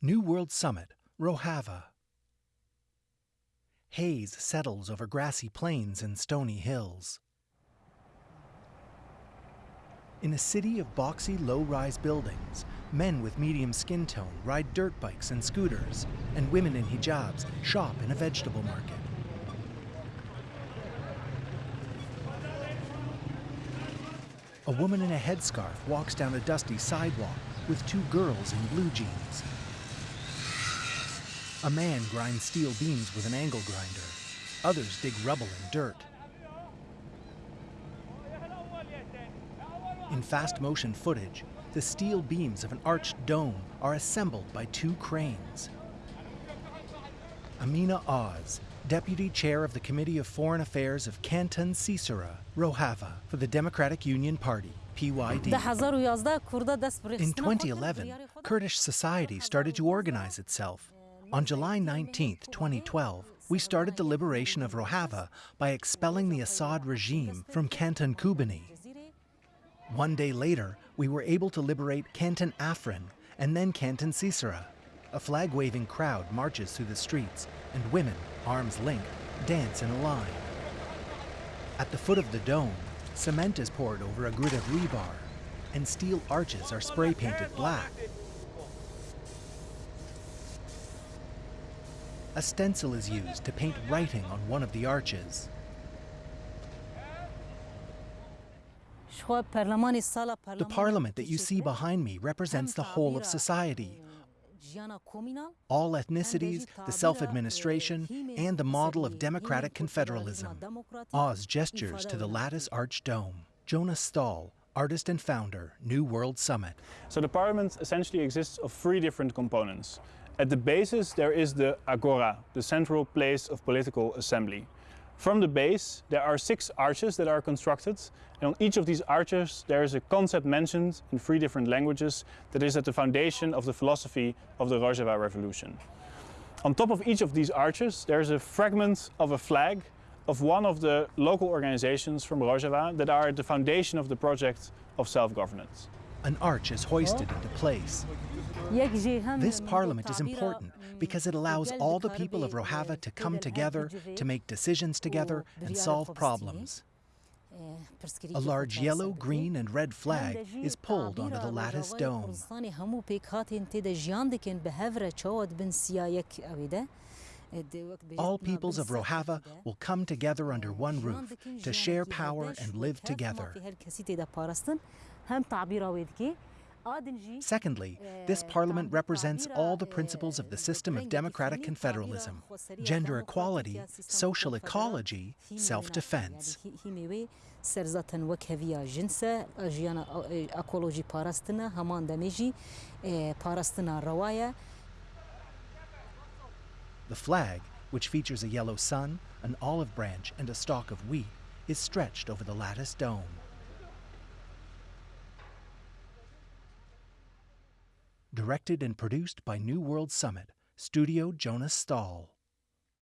New World Summit, Rojava. Haze settles over grassy plains and stony hills. In a city of boxy, low-rise buildings, men with medium skin tone ride dirt bikes and scooters, and women in hijabs shop in a vegetable market. A woman in a headscarf walks down a dusty sidewalk with two girls in blue jeans. A man grinds steel beams with an angle grinder. Others dig rubble and dirt. In fast motion footage, the steel beams of an arched dome are assembled by two cranes. Amina Oz, Deputy Chair of the Committee of Foreign Affairs of Canton Sisera, Rojava, for the Democratic Union Party, PYD. In 2011, Kurdish society started to organize itself. On July 19, 2012, we started the liberation of Rojava by expelling the Assad regime from Canton Kobani. One day later, we were able to liberate Canton Afrin and then Canton Sisera. A flag-waving crowd marches through the streets, and women, arms linked, dance in a line. At the foot of the dome, cement is poured over a grid of rebar, and steel arches are spray painted black. A stencil is used to paint writing on one of the arches. The parliament that you see behind me represents the whole of society. All ethnicities, the self-administration, and the model of democratic confederalism. Oz gestures to the lattice arch dome. Jonas Staal, artist and founder, New World Summit. So the parliament essentially exists of three different components. At the basis there is the agora, the central place of political assembly. From the base, there are six arches that are constructed. And on each of these arches, there is a concept mentioned in three different languages that is at the foundation of the philosophy of the Rojava Revolution. On top of each of these arches, there is a fragment of a flag of one of the local organizations from Rojava that are at the foundation of the project of self-governance. An arch is hoisted into place. This parliament is important because it allows all the people of Rojava to come together, to make decisions together, and solve problems. A large yellow, green, and red flag is pulled onto the lattice dome. All peoples of Rojava will come together under one roof to share power and live together. Secondly, this parliament represents all the principles of the system of democratic confederalism, gender equality, social ecology, self-defense. The flag, which features a yellow sun, an olive branch, and a stalk of wheat, is stretched over the lattice dome. Directed and produced by New World Summit, Studio Jonas Staal.